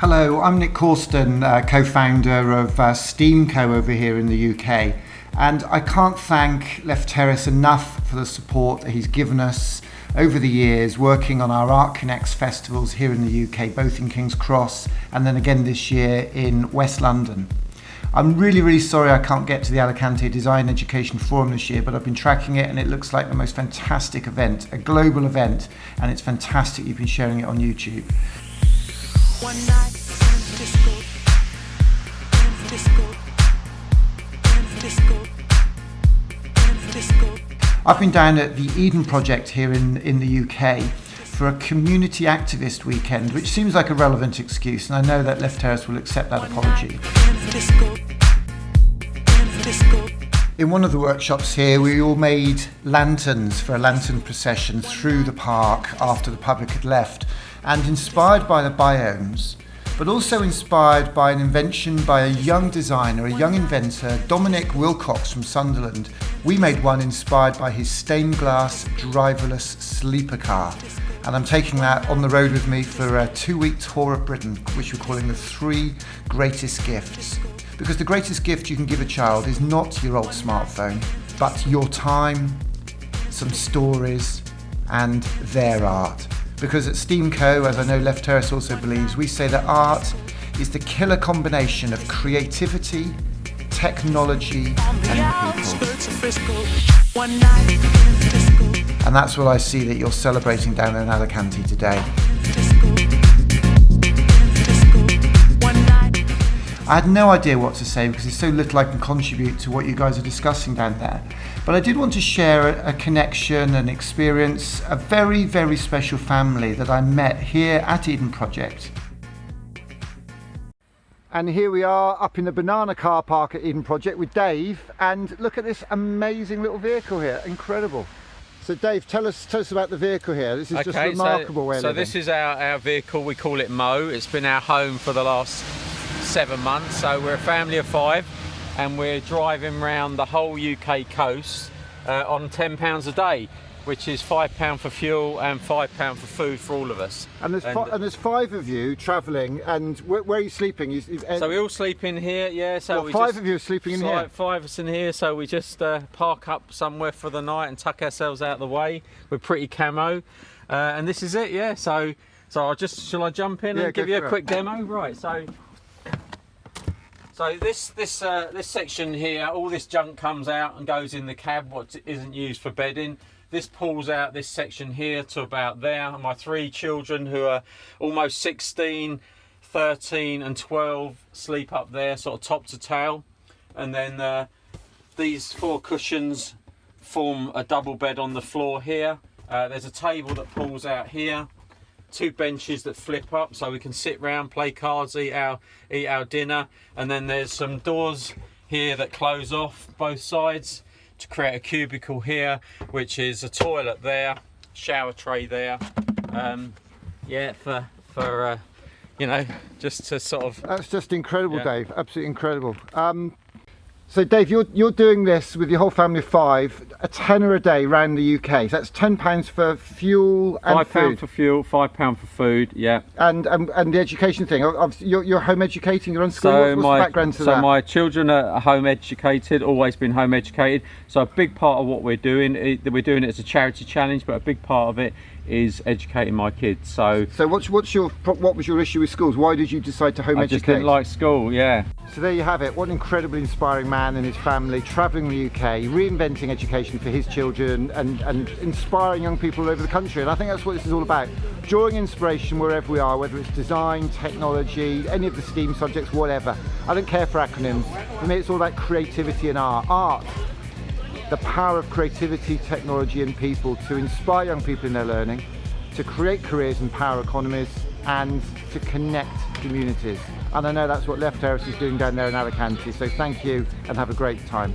Hello, I'm Nick Corston, uh, co-founder of uh, Steamco over here in the UK. And I can't thank Left Terrace enough for the support that he's given us over the years working on our Art Connects festivals here in the UK, both in King's Cross and then again this year in West London. I'm really, really sorry I can't get to the Alicante Design Education Forum this year, but I've been tracking it and it looks like the most fantastic event, a global event, and it's fantastic you've been sharing it on YouTube. One night disco, disco, disco, disco. I've been down at the Eden Project here in, in the UK for a community activist weekend, which seems like a relevant excuse, and I know that Left Terrace will accept that apology. In one of the workshops here, we all made lanterns for a lantern procession through the park after the public had left. And inspired by the biomes, but also inspired by an invention by a young designer, a young inventor, Dominic Wilcox from Sunderland. We made one inspired by his stained glass driverless sleeper car. And I'm taking that on the road with me for a two week tour of Britain, which we're calling the three greatest gifts. Because the greatest gift you can give a child is not your old smartphone, but your time, some stories, and their art. Because at Steamco, as I know Left Terrace also believes, we say that art is the killer combination of creativity, technology and people. And that's what I see that you're celebrating down in Alicante today. I had no idea what to say because there's so little I can contribute to what you guys are discussing down there. But I did want to share a, a connection, an experience, a very, very special family that I met here at Eden Project. And here we are up in the banana car park at Eden Project with Dave. And look at this amazing little vehicle here, incredible. So Dave, tell us tell us about the vehicle here. This is okay, just remarkable. So, so this is our, our vehicle, we call it Mo. It's been our home for the last seven months. So we're a family of five and we're driving around the whole UK coast uh, on £10 a day which is five pound for fuel and five pound for food for all of us. And there's, and, and there's five of you travelling, and where, where, are you sleeping? You, so we all sleep in here, yeah. So well, five of you are sleeping in here. Five of us in here, so we just uh, park up somewhere for the night and tuck ourselves out of the way. We're pretty camo, uh, and this is it, yeah. So, so I just shall I jump in yeah, and give you a quick it. demo, right? So. So this this uh, this section here, all this junk comes out and goes in the cab. What isn't used for bedding. This pulls out this section here to about there. My three children who are almost 16, 13 and 12 sleep up there, sort of top to tail. And then uh, these four cushions form a double bed on the floor here. Uh, there's a table that pulls out here two benches that flip up so we can sit round, play cards, eat our eat our dinner, and then there's some doors here that close off both sides to create a cubicle here, which is a toilet there, shower tray there. Um, yeah, for for uh, you know, just to sort of. That's just incredible, yeah. Dave. Absolutely incredible. Um, so Dave, you're, you're doing this with your whole family of five, a tenner a day around the UK. So that's £10 for fuel and Five pound for fuel, five pound for food, yeah. And and, and the education thing, you're, you're home educating, you're on school, so what's, my, the background to so that? So my children are home educated, always been home educated. So a big part of what we're doing, eh, we're doing it as a charity challenge, but a big part of it is educating my kids. So, so what's what's your what was your issue with schools? Why did you decide to home I educate? I just didn't like school. Yeah. So there you have it. What an incredibly inspiring man and his family travelling the UK, reinventing education for his children, and and inspiring young people all over the country. And I think that's what this is all about. Drawing inspiration wherever we are, whether it's design, technology, any of the STEAM subjects, whatever. I don't care for acronyms. For me, it's all about creativity and art. Art the power of creativity, technology and people to inspire young people in their learning, to create careers and power economies and to connect communities. And I know that's what Left Terrace is doing down there in Alicante, so thank you and have a great time.